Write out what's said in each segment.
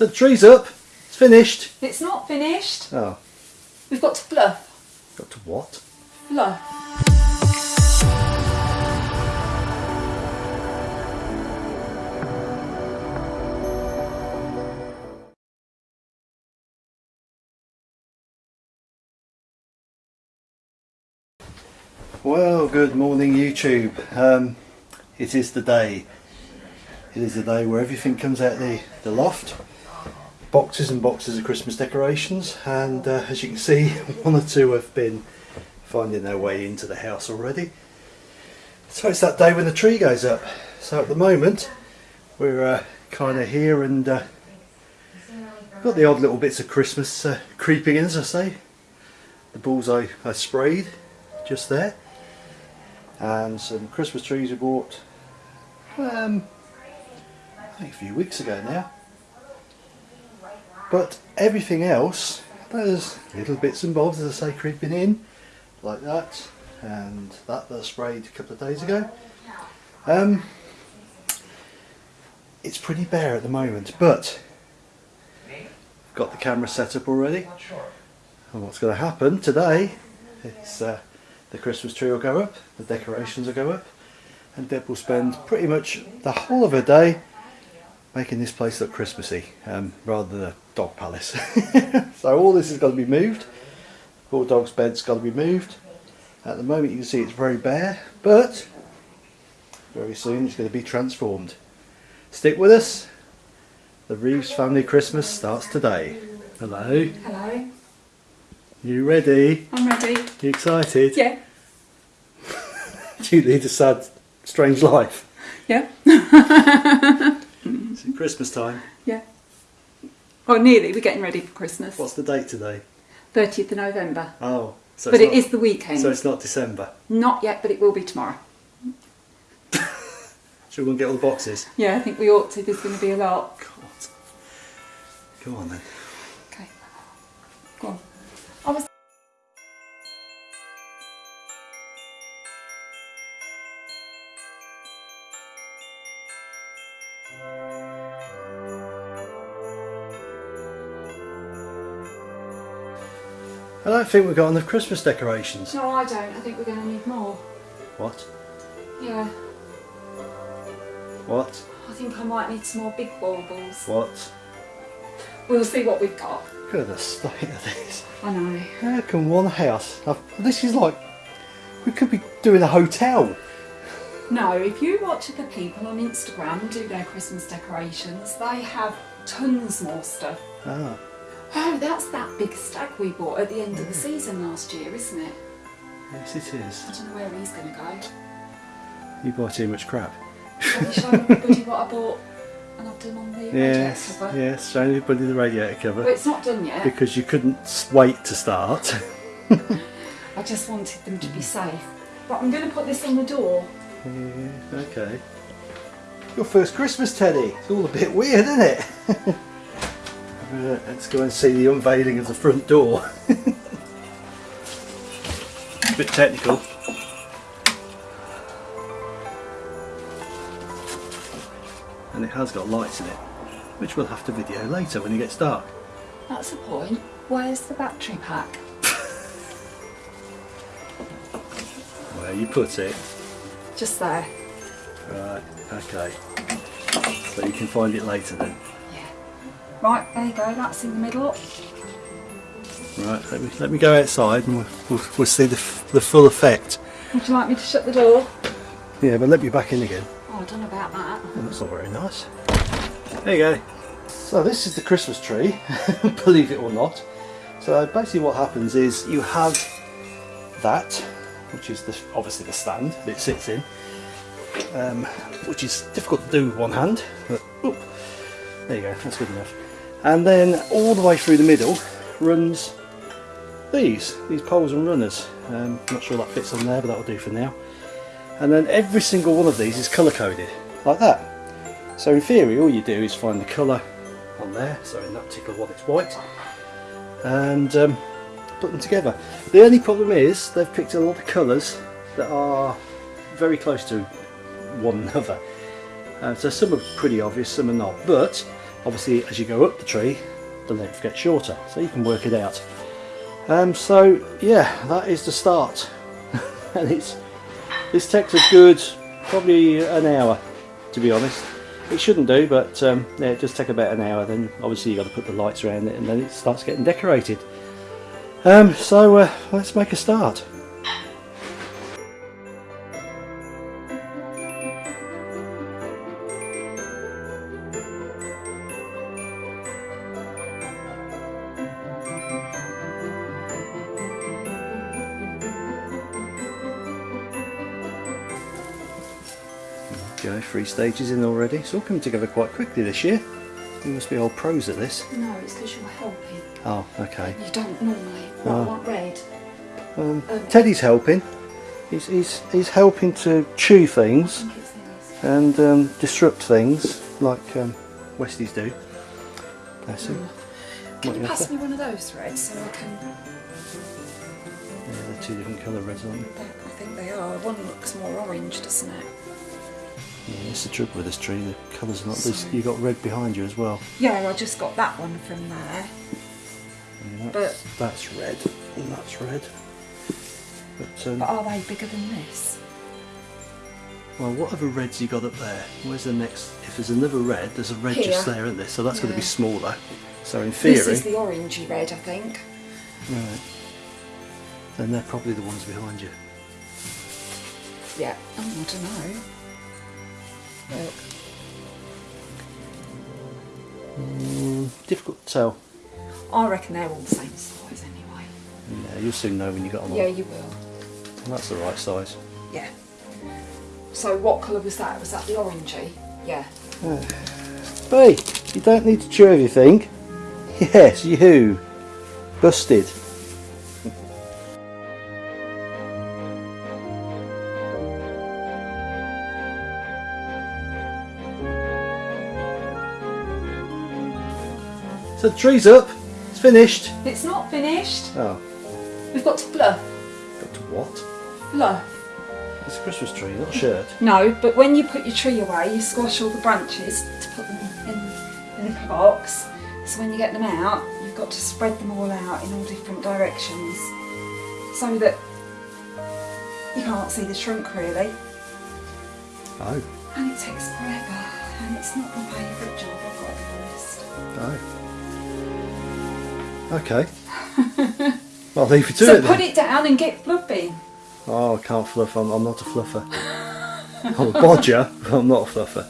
So the tree's up. It's finished. It's not finished. Oh, We've got to fluff. got to what? Fluff. Well, good morning YouTube. Um, it is the day. It is the day where everything comes out the, the loft. Boxes and boxes of Christmas decorations and uh, as you can see one or two have been finding their way into the house already. So it's that day when the tree goes up. So at the moment we're uh, kind of here and uh, got the odd little bits of Christmas uh, creeping in as I say. The bullseye I sprayed just there and some Christmas trees we bought um, a few weeks ago now but everything else there's little bits and bobs as I say creeping in like that and that that I sprayed a couple of days ago. Um, it's pretty bare at the moment but got the camera set up already. And what's going to happen today is uh, the Christmas tree will go up, the decorations will go up, and Deb will spend pretty much the whole of her day making this place look Christmassy um, rather than a dog palace. so all this has got to be moved. Poor dog's bed's got to be moved. At the moment you can see it's very bare, but very soon it's going to be transformed. Stick with us. The Reeves family Christmas starts today. Hello. Hello. You ready? I'm ready. You excited? Yeah. Do you lead a sad, strange life? Yeah. Mm. It's Christmas time. Yeah. Oh, nearly. We're getting ready for Christmas. What's the date today? 30th of November. Oh, so But it not, is the weekend. So it's not December. Not yet, but it will be tomorrow. Should we go and get all the boxes? Yeah, I think we ought to. There's going to be a lot. God. Come on then. I don't think we've got enough Christmas decorations. No, I don't. I think we're going to need more. What? Yeah. What? I think I might need some more big baubles. What? We'll see what we've got. Look at the state of this. I know. How can one house... have- This is like... We could be doing a hotel. No, if you watch the people on Instagram do their Christmas decorations, they have tons more stuff. Ah, Oh, that's that big stag we bought at the end of the season last year, isn't it? yes it is. I don't know where he's going to go. You bought too much crap. Have you shown everybody what I bought and I've done on the radiator cover? yes, show everybody the radiator cover. Well, it's not done yet. Because you couldn't wait to start. I just wanted them to be safe. But I'm going to put this on the door. Yeah, okay. Your first Christmas, Teddy. It's all a bit weird, isn't it? Uh, let's go and see the unveiling of the front door. a bit technical. And it has got lights in it, which we'll have to video later when it gets dark. That's the point. Where's the battery pack? Where you put it. Just there. Right, okay. So you can find it later then. Right, there you go. That's in the middle. Right, let me, let me go outside and we'll, we'll, we'll see the, f- the full effect. Would you like me to shut the door? Yeah, but let me back in again. Oh, I don't know about that. Oh, that's not very nice. There you go. So this is the Christmas tree, believe it or not. So basically what happens is you have that, which is the, obviously the stand that it sits in, um, which is difficult to do with one hand, but there you go, that's good enough. And then all the way through the middle runs these, these poles and runners. Um, not sure that fits on there, but that'll do for now. And then every single one of these is colour coded, like that. So in theory, all you do is find the colour on there. So in that particular one, it's white, and um, put them together. The only problem is they've picked a lot of colours that are very close to one another. Uh, so some are pretty obvious, some are not. But obviously as you go up the tree the length gets shorter so you can work it out. Um, so yeah that is the start. And it's this takes a good probably an hour to be honest. It shouldn't do but um, yeah, it does take about an hour then obviously you've got to put the lights around it and then it starts getting decorated. Um, so uh, let's make a start three stages in already. It's all coming together quite quickly this year. You must be old pros at this. No, it's because you're helping. Oh, okay. You don't normally. What, Oh. what red? Um, Um, Teddy's helping. He's, he's, he's helping to chew things think it's this. and um, disrupt things like um, Westies do. Bless him. Can What you you pass me one of those reds so I can... Yeah, they're two different colour reds, aren't they? I think they are. One looks more orange, doesn't it? Yeah, that's the trouble with this tree. The colours are not. This, you got red behind you as well. Yeah, I just got that one from there. Yeah, But- that's, that's red. And that's red. But um, But are they bigger than this? Well, what other reds you got up there? Where's the next? If there's another red, there's a red just Here. there, isn't there? So that's going to be smaller. So in theory, This is the orangey red, I think. right, then they're probably the ones behind you. Yeah. Oh, I don't know. Mm, difficult to tell. I reckon they're all the same size anyway. Yeah, you'll soon know when you got them Yeah, on. you will. And That's the right size. Yeah. So what colour was that? Was that the orangey? Yeah. Hey, you don't need to chew everything. Yes, you. Busted. So the tree's up. It's finished. It's not finished. Oh, We've got to fluff. got to what? Fluff. It's a Christmas tree, not a shirt. No, but when you put your tree away, you squash all the branches to put them in, in the box. So when you get them out, you've got to spread them all out in all different directions so that you can't see the trunk really. Oh, And it takes forever, and it's not my favourite job, I've got to be honest. oh. Okay. I'll leave you to So it then. put it down and get fluffing. Oh, I can't fluff. I'm, I'm not a fluffer. I'm a bodger, but I'm not a fluffer.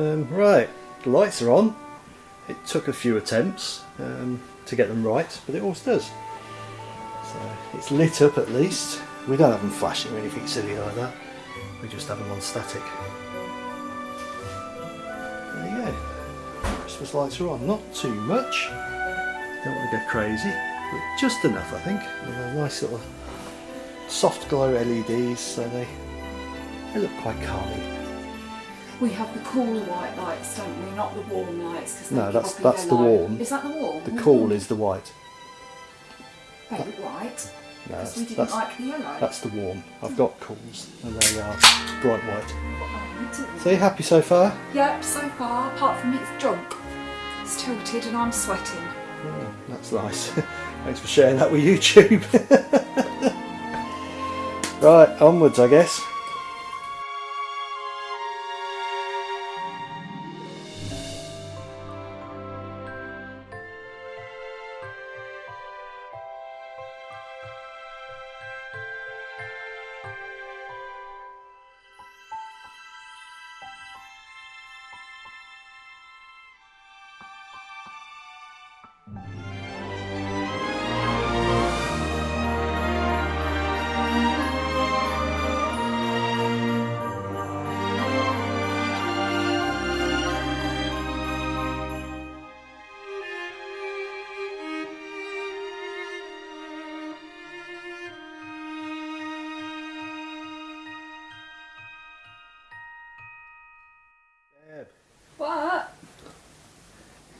Um, right, the lights are on. It took a few attempts um, to get them right, but it always does. So it's lit up at least. We don't have them flashing or anything silly like that. We just have them on static. There you go. Christmas lights are on. Not too much. Don't want to go crazy, but just enough, I think. A nice little soft glow LEDs, so they they look quite calming. We have the cool white lights, don't we? Not the warm lights. No, that's- that's the light. warm. Is that the warm? The cool mm. is the white. They white. No, Because that's, we didn't that's, like the yellow. that's the warm. I've hmm. got cools and they are bright white. Oh. So you happy so far? Yep, so far, apart from it's drunk. It's tilted and I'm sweating. Oh, that's nice. Thanks for sharing that with YouTube. right, onwards I guess.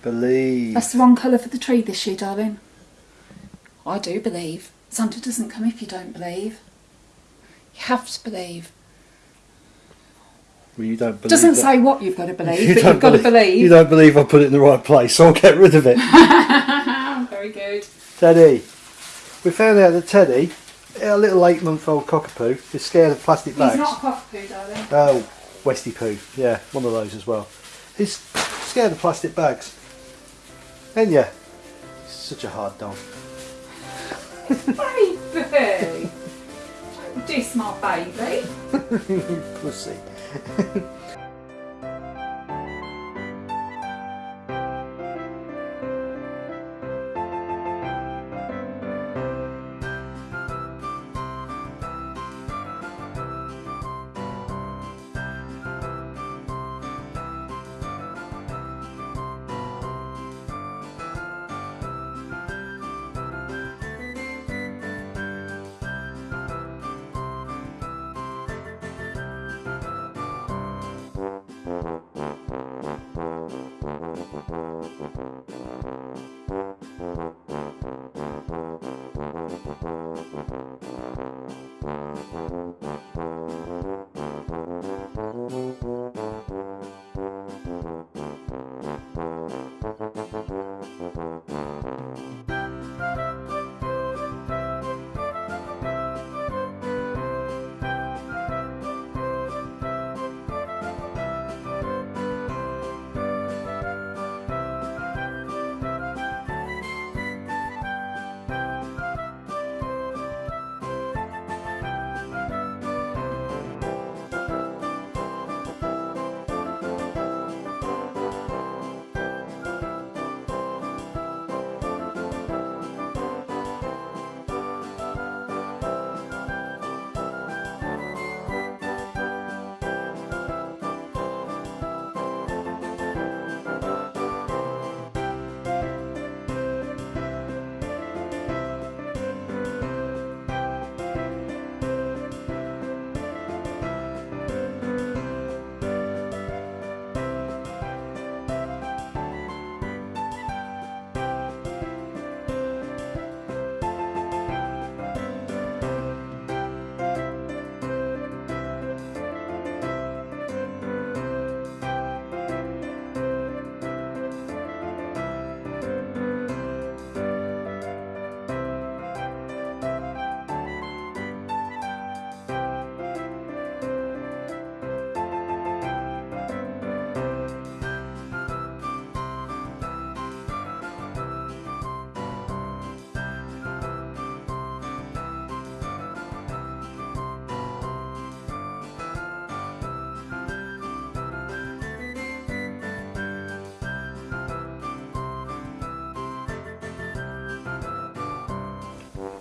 Believe. That's the wrong colour for the tree this year, darling. I do believe. Santa doesn't come if you don't believe. You have to believe. Well, you don't believe Doesn't that- say what you've got to believe, you but you've got to believe. You don't believe I put it in the right place, so I'll get rid of it. Very good. Teddy. We found out that Teddy, a little eight month old cockapoo, is scared of plastic bags. He's not a cockapoo, darling. Oh, Westy poo. Yeah, one of those as well. He's scared of plastic bags. And yeah, such a hard dog. Baby! Don't diss my baby. Pussy.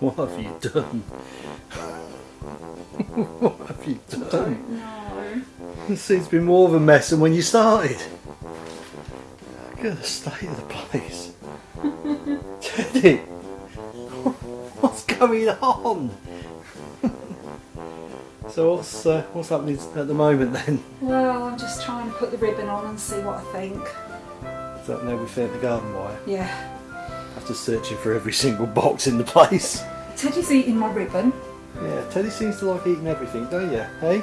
What have you done? what have you done? No. This seems to be more of a mess than when you started. Look at the state of the place. Teddy, what's going on? so what's uh, what's happening at the moment then? Well, I'm just trying to put the ribbon on and see what I think. Is that now we fit the garden wire? Yeah. After searching for every single box in the place. Teddy's eating my ribbon. Yeah, Teddy seems to like eating everything, don't you? Hey?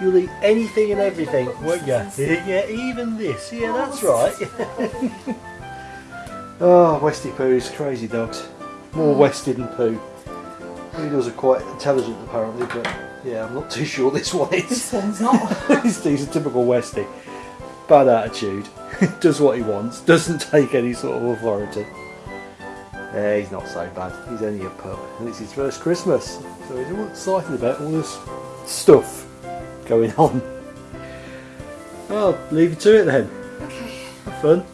You'll eat anything and everything, won't you? Yeah, even this. Yeah, oh, that's right. oh, Westy Poo's crazy dogs. More mm. Westy than Pooh. He does are quite intelligent apparently, but yeah, I'm not too sure this one is. This one's not. he's a typical Westy. Bad attitude. Does what he wants. Doesn't take any sort of authority. Yeah, he's not so bad. He's only a pup. And it's his first Christmas. So he's all excited about all this stuff going on. Well, leave it to it then. okay, Have fun.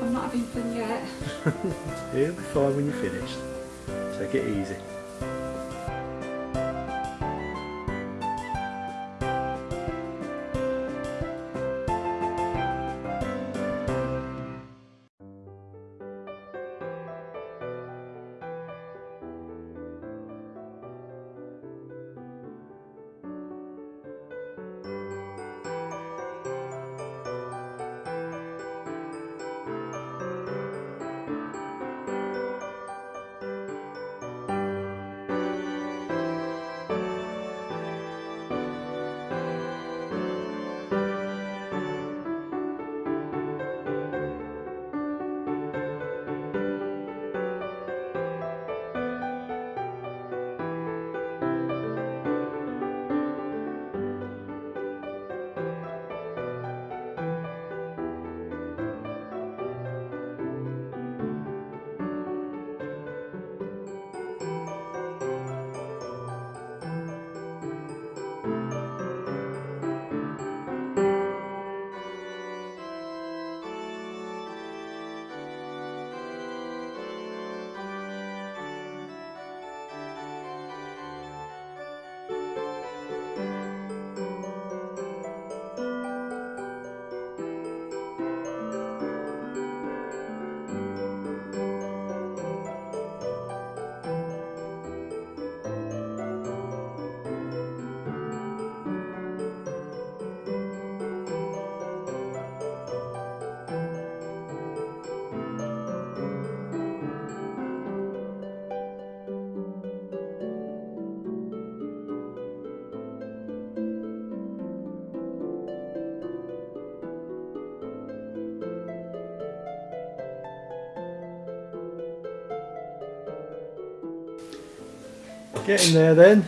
I'm not having fun yet. It'll be fine when you're finished. Take it easy. Getting there then.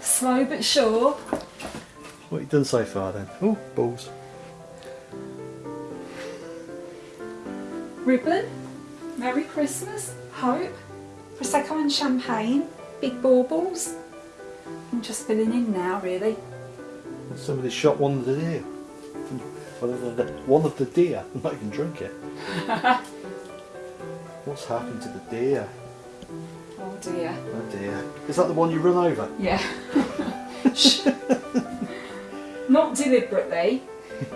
Slow but sure. What have you done so far then? Oh, balls. Ribbon. Merry Christmas. Hope. Prosecco and champagne. Big baubles. I'm just filling in now, really. Somebody shot one of the deer. One of the, one of the deer. I'm not even drink it. What's happened to the deer? Oh dear. Oh dear. Is that the one you run over? Yeah. Not deliberately,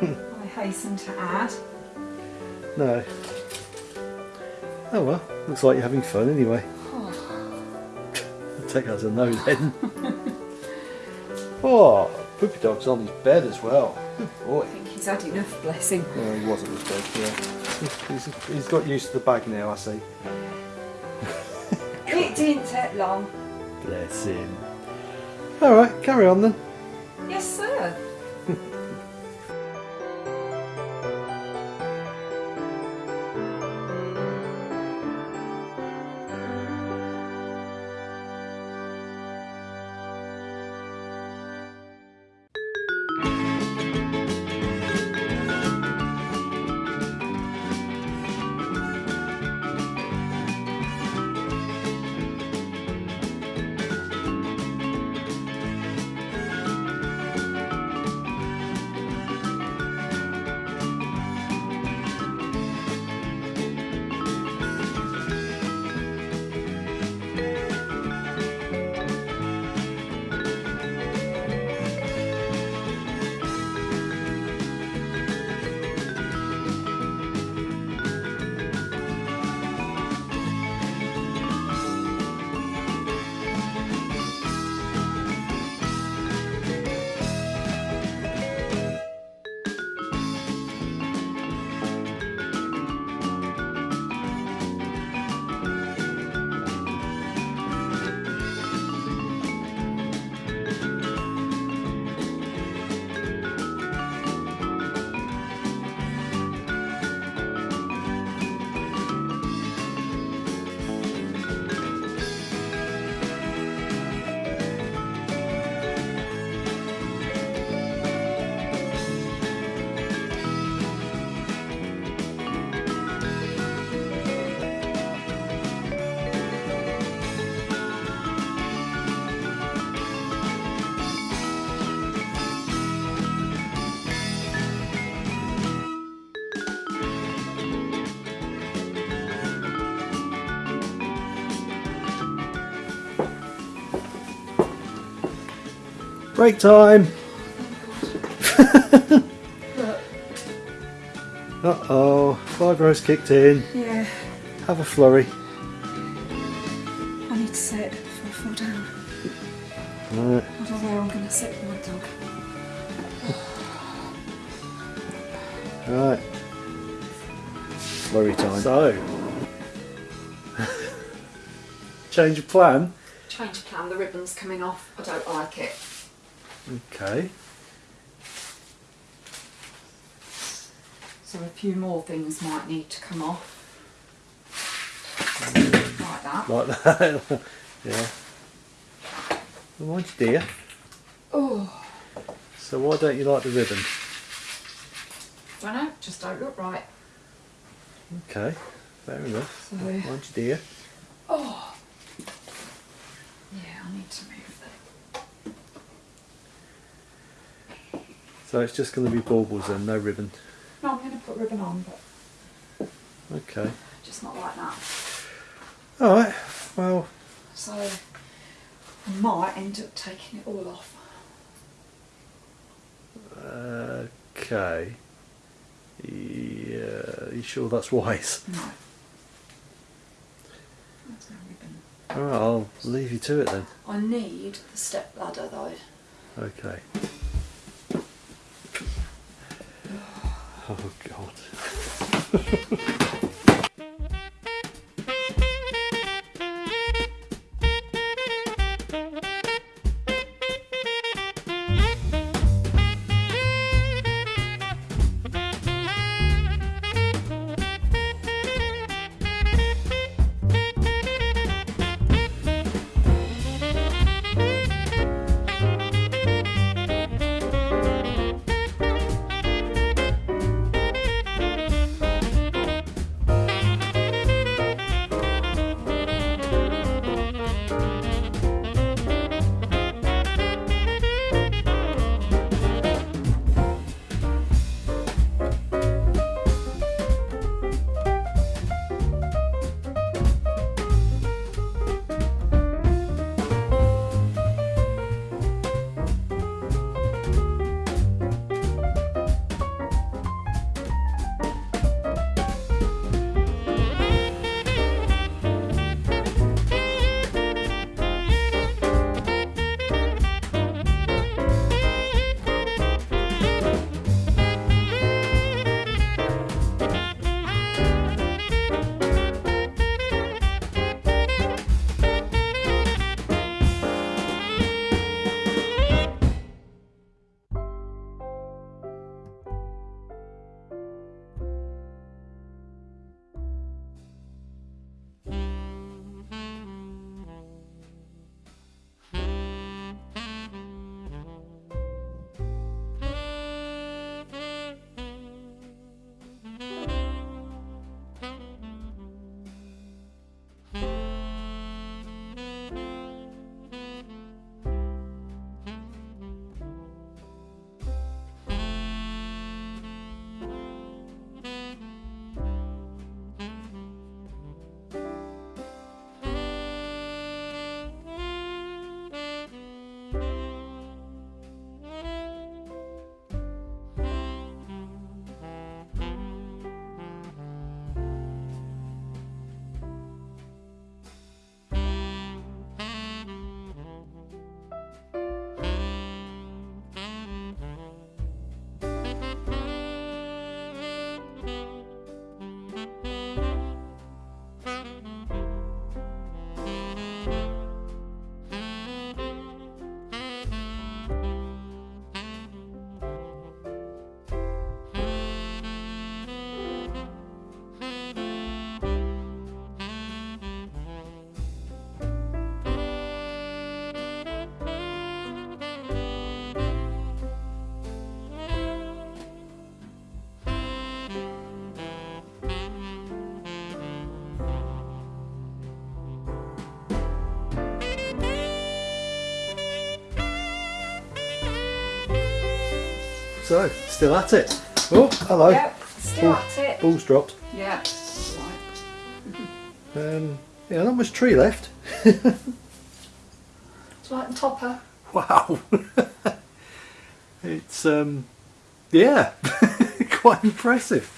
I hasten to add. No. Oh well, looks like you're having fun anyway. I'll oh. take that as a no then. oh, Poopy Dog's on his bed as well. Good boy. I think he's had enough, bless him. No, he wasn't his bed, yeah. He's, he's got used to the bag now, I see. It didn't take long. Bless him. Alright, carry on then. Yes, sir. Break time! Uh oh, fibro's kicked in. yeah, Have a flurry. I need to sit before I fall down. Right. I don't know where I'm going to sit with my dog. Right. Flurry time. So, change of plan. Change of plan, the ribbon's coming off. I don't like it. Okay. So a few more things might need to come off. Like that. Like that. yeah. Oh, Mine's dear. Oh, So why don't you like the ribbon? don't know, just don't look right. Okay. Fair enough. So, Mine's dear. oh. Yeah, I need to move that. So it's just going to be baubles then, no ribbon. No, I'm going to put ribbon on, but Okay. just not like that. Alright. Well, So I might end up taking it all off. okay. Yeah. Are you sure that's wise? No. There's no ribbon. Alright, I'll leave you to it then. I need the step ladder though. Okay. Oh god. So, still at it. Oh, hello. Yep, still Ball- at it. Balls dropped. Yeah. Right. Um, yeah, not much tree left. It's like topper. Wow. it's um, yeah, quite impressive.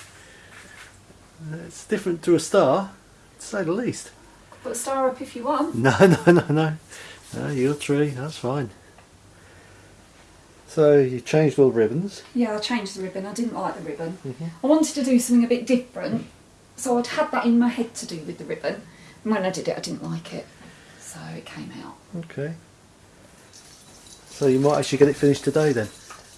It's different to a star, to say the least. Put a star up if you want. No, no, no, no. No, your tree. That's fine. So you changed all the ribbons. Yeah, I changed the ribbon. I didn't like the ribbon. Mhm. I wanted to do something a bit different, so I'd had that in my head to do with the ribbon. And when I did it, I didn't like it, so it came out. Okay. So you might actually get it finished today then.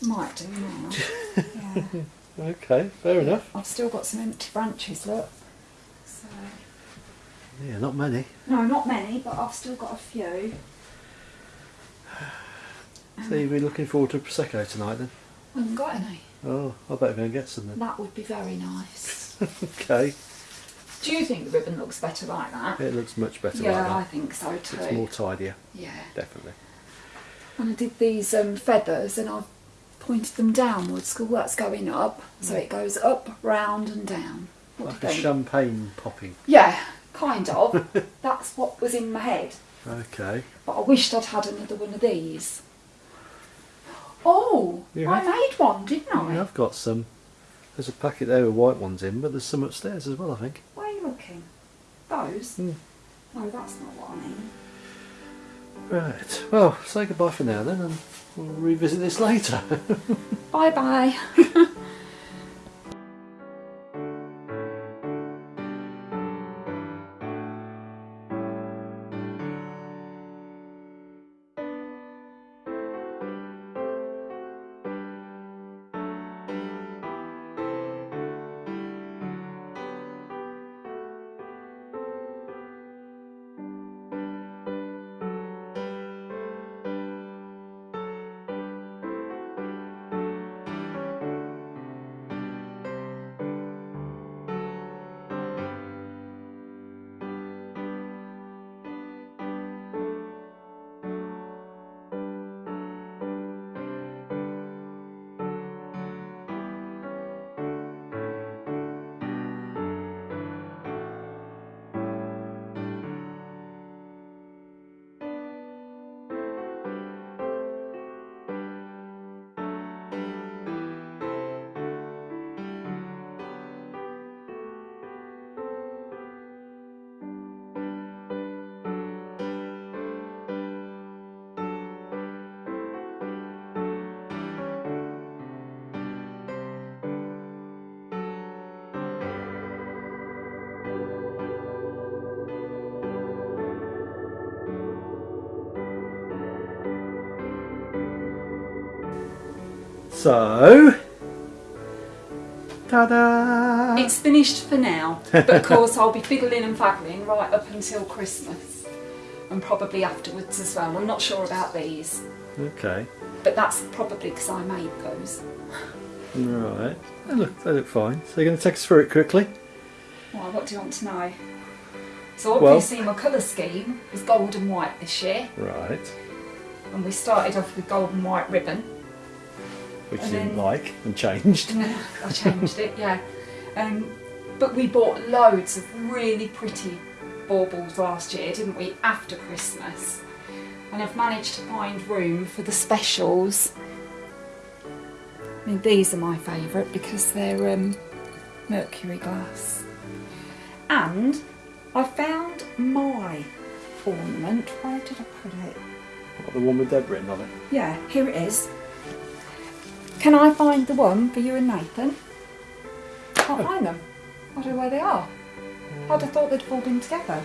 Might do now. yeah. Okay, fair enough. I've still got some empty branches. Look. So Yeah, not many. no, not many, but I've still got a few. So you'll be looking forward to prosecco tonight then. I haven't got any. Oh, I better go and get some then. That would be very nice. okay. do you think the ribbon looks better like that? It looks much better yeah, I think so too. It's more tidier, Yeah. definitely. And I did these um, feathers and I've pointed them downwards because that's going up. So it goes up, round and down. What Like do a think? champagne popping. yeah, kind of. that's what was in my head. Okay. But I wished I'd had another one of these. Oh, You I made one, didn't I? Yeah, I've got some. There's a packet there with white ones in, but there's some upstairs as well, I think. Where are you looking? Those? Hmm. No, that's not what I mean. Right. Well, say goodbye for now then, and we'll revisit this later. Bye bye so. Ta da! It's finished for now, but of course I'll be fiddling and faggling right up until Christmas and probably afterwards as well. I'm not sure about these, Okay. but that's probably because I made those. Right. They look, they look fine. So you're going to take us through it quickly? Well, what do you want to know? So Well- obviously my colour scheme was gold and white this year, Right. and we started off with gold and white ribbon. Which And you didn't then- like and changed. I changed it, yeah. Um, but we bought loads of really pretty baubles last year, didn't we? After Christmas, and I've managed to find room for the specials. I mean, these are my favourite because they're um, mercury glass. And I found my ornament. Where did I put it? What, the one with Deb written on it. Yeah, here it is. Can I find the one for you and Nathan? Can't oh. find them. I don't know where they are. I'd have thought they'd all been together.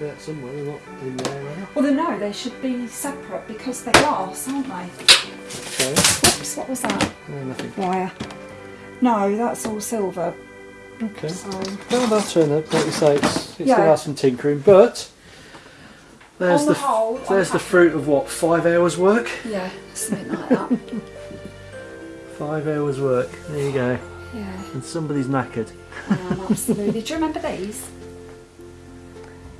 They're somewhere, they're not in there, they? Well, they no, they should be separate because they're glass, aren't they? Okay. Whoops, what was that? No, nothing. Wire. No, that's all silver. Okay. So, Well, that's turn up. Like you say, it's, it's going to Yeah. have some tinkering, but there's On the, the whole, I'm there's the happy. fruit of what five hours work. yeah, something like that. Five hours work. There you go. yeah, And somebody's knackered. Absolutely. Do you remember these?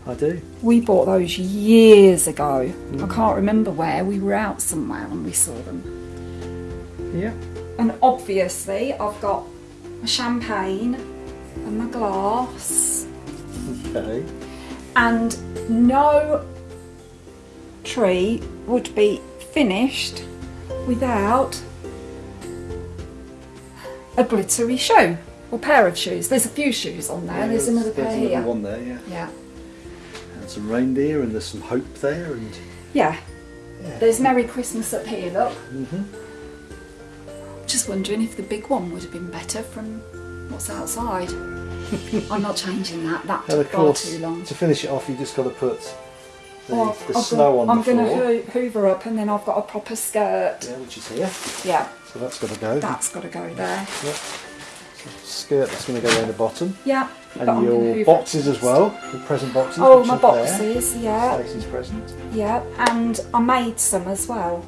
I do. We bought those years ago. I mm. can't remember where. We were out somewhere and we saw them. Yeah. And obviously, I've got my champagne and my glass, Okay. and no tree would be finished without a glittery shoe or pair of shoes. There's a few shoes on there. there's another pair there's here. one there, yeah. Yeah, And some reindeer and there's some hope there and yeah. Yeah. There's Merry Christmas up here. Look. Mhm. Just wondering if the big one would have been better from what's outside. I'm not changing that. That and took far course too long. to finish it off you just got to put the, Oh, the I've snow got- on I'm the going floor. to hoover up and then I've got a proper skirt. Yeah, which is here. Yeah, So that's got to go. that's got to go there. Yep. Skirt that's going to go down the bottom. Yeah. And I'm your boxes as well, the present boxes. Oh, my are there. boxes, yeah, Stacey's present. yeah, and I made some as well.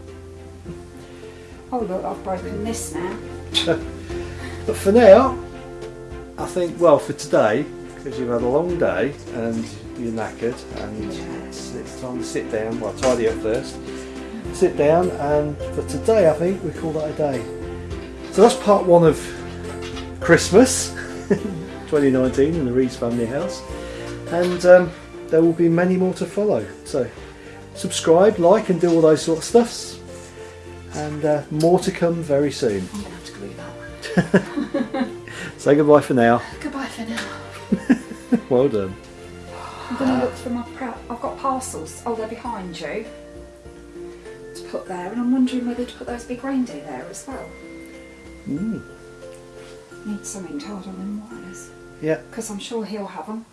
Oh look, I've broken this now. But for now, I think, well, for today, because you've had a long day and you're knackered and it's, time to sit down, well, tidy up first, sit down, and for today, I think we call that a day. So that's part one of Christmas 2019 in the Rees family house, and um, there will be many more to follow. So subscribe, like, and do all those sort of stuffs, and uh, more to come very soon. I'm going to have to glue that. Say goodbye for now. Goodbye for now. Well done. I'm going to look for my prep. I've got parcels. Oh, they're behind you. To put there, and I'm wondering whether to put those big reindeer there as well. Mm. Need something tied on them wires. Yeah, Because I'm sure he'll have them.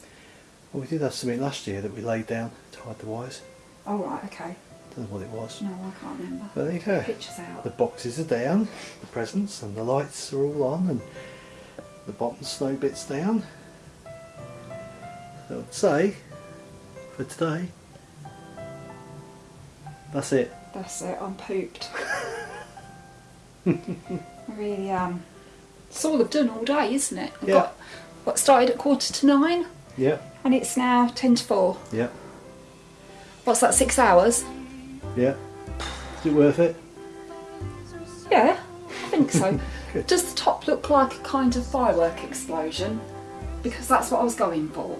well, we did have something last year that we laid down, tied the wires. Oh, right, okay. Don't know what it was. No, I can't remember. But there you go. Pictures out. The boxes are down, the presents and the lights are all on, and the bottom snow bits down. So I'd say, for today, that's it. That's it, I'm pooped. I really am. It's all I've done all day, isn't it? I've Yeah. got what started at quarter to nine Yeah, and it's now ten to four. yeah, What's that, six hours? yeah. Is it worth it? Yeah, I think so. Does the top look like a kind of firework explosion? Because that's what I was going for.